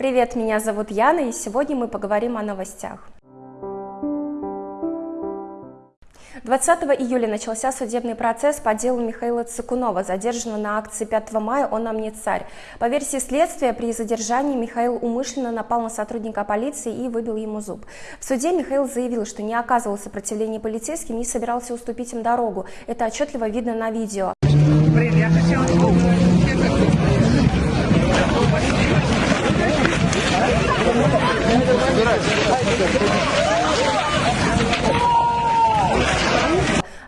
Привет, меня зовут Яна, и сегодня мы поговорим о новостях. 20 июля начался судебный процесс по делу Михаила Цикунова, задержанного на акции 5 мая «Он нам не царь». По версии следствия, при задержании Михаил умышленно напал на сотрудника полиции и выбил ему зуб. В суде Михаил заявил, что не оказывал сопротивления полицейским и собирался уступить им дорогу. Это отчетливо видно на видео. Привет,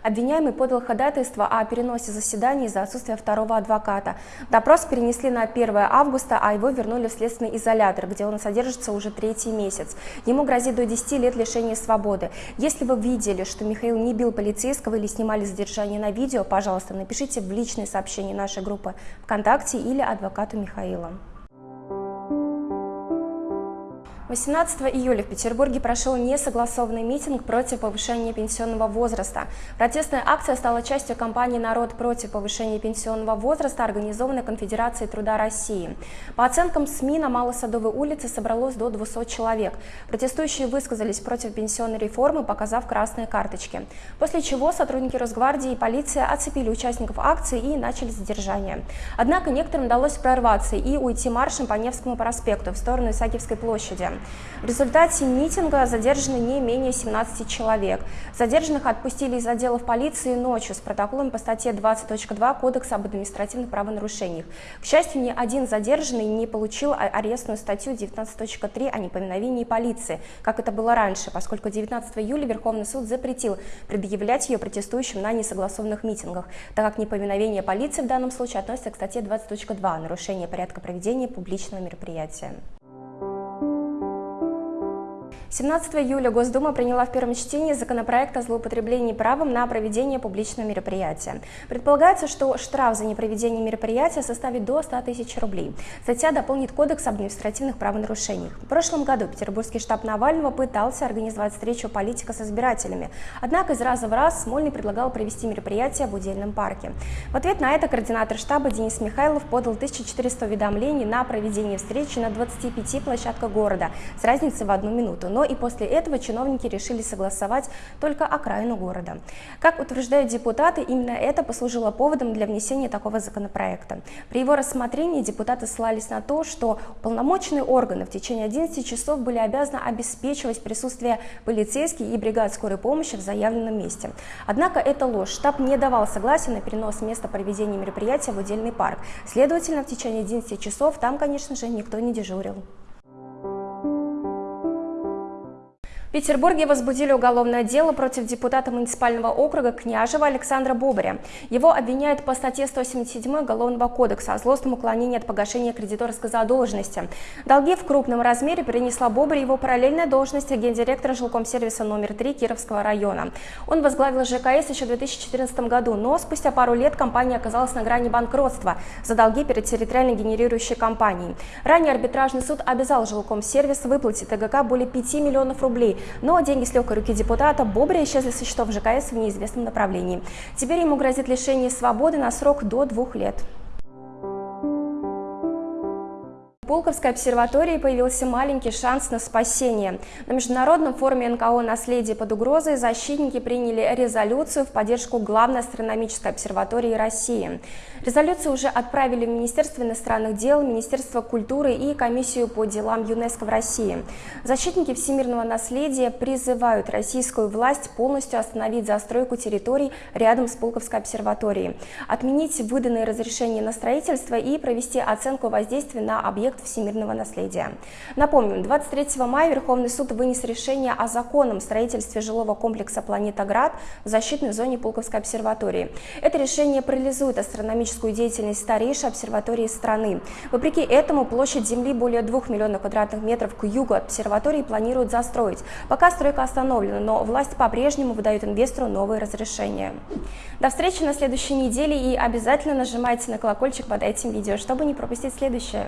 Обвиняемый подал ходатайство о переносе заседания из-за отсутствия второго адвоката. Допрос перенесли на 1 августа, а его вернули в следственный изолятор, где он содержится уже третий месяц. Ему грозит до 10 лет лишения свободы. Если вы видели, что Михаил не бил полицейского или снимали задержание на видео, пожалуйста, напишите в личные сообщения нашей группы ВКонтакте или адвокату Михаила. 18 июля в Петербурге прошел несогласованный митинг против повышения пенсионного возраста. Протестная акция стала частью кампании «Народ против повышения пенсионного возраста», организованной Конфедерацией труда России. По оценкам СМИ, на Малосадовой улице собралось до 200 человек. Протестующие высказались против пенсионной реформы, показав красные карточки. После чего сотрудники Росгвардии и полиция оцепили участников акции и начали задержание. Однако некоторым удалось прорваться и уйти маршем по Невскому проспекту в сторону Исаакиевской площади. В результате митинга задержаны не менее 17 человек. Задержанных отпустили из отделов полиции ночью с протоколом по статье 20.2 Кодекса об административных правонарушениях. К счастью, ни один задержанный не получил арестную статью 19.3 о неповиновении полиции, как это было раньше, поскольку 19 июля Верховный суд запретил предъявлять ее протестующим на несогласованных митингах, так как неповиновение полиции в данном случае относится к статье 20.2 нарушение порядка проведения публичного мероприятия. 17 июля Госдума приняла в первом чтении законопроект о злоупотреблении правом на проведение публичного мероприятия. Предполагается, что штраф за непроведение мероприятия составит до 100 тысяч рублей. Статья дополнит Кодекс об административных правонарушениях. В прошлом году Петербургский штаб Навального пытался организовать встречу политика с избирателями. Однако из раза в раз Смольный предлагал провести мероприятие в удельном парке. В ответ на это координатор штаба Денис Михайлов подал 1400 уведомлений на проведение встречи на 25 площадках города с разницей в одну минуту. Но и после этого чиновники решили согласовать только окраину города. Как утверждают депутаты, именно это послужило поводом для внесения такого законопроекта. При его рассмотрении депутаты ссылались на то, что уполномоченные органы в течение 11 часов были обязаны обеспечивать присутствие полицейских и бригад скорой помощи в заявленном месте. Однако это ложь. Штаб не давал согласия на перенос места проведения мероприятия в отдельный парк. Следовательно, в течение 11 часов там, конечно же, никто не дежурил. Петербурге возбудили уголовное дело против депутата муниципального округа Княжева Александра Бобаря. Его обвиняют по статье 177 Уголовного кодекса о злостном уклонении от погашения кредиторской задолженности. Долги в крупном размере принесла Бобарь его параллельная должность гендиректора жилкомсервиса номер 3 Кировского района. Он возглавил ЖКС еще в 2014 году, но спустя пару лет компания оказалась на грани банкротства за долги перед территориально генерирующей компанией. Ранее арбитражный суд обязал жилкомсервис выплатить ТГК более 5 миллионов рублей, но деньги с легкой руки депутата Бобря исчезли со счетов ЖКС в неизвестном направлении. Теперь ему грозит лишение свободы на срок до двух лет. Пулковской обсерватории появился маленький шанс на спасение. На Международном форуме НКО «Наследие под угрозой» защитники приняли резолюцию в поддержку главной астрономической обсерватории России. Резолюцию уже отправили в Министерство иностранных дел, Министерство культуры и Комиссию по делам ЮНЕСКО в России. Защитники всемирного наследия призывают российскую власть полностью остановить застройку территорий рядом с Пулковской обсерваторией, отменить выданные разрешения на строительство и провести оценку воздействия на объект всемирного наследия. Напомним, 23 мая Верховный суд вынес решение о законном строительстве жилого комплекса «Планета Град» в защитной зоне Пулковской обсерватории. Это решение парализует астрономическую деятельность старейшей обсерватории страны. Вопреки этому площадь Земли более 2 миллионов квадратных метров к югу от обсерватории планируют застроить. Пока стройка остановлена, но власть по-прежнему выдает инвестору новые разрешения. До встречи на следующей неделе и обязательно нажимайте на колокольчик под этим видео, чтобы не пропустить следующее.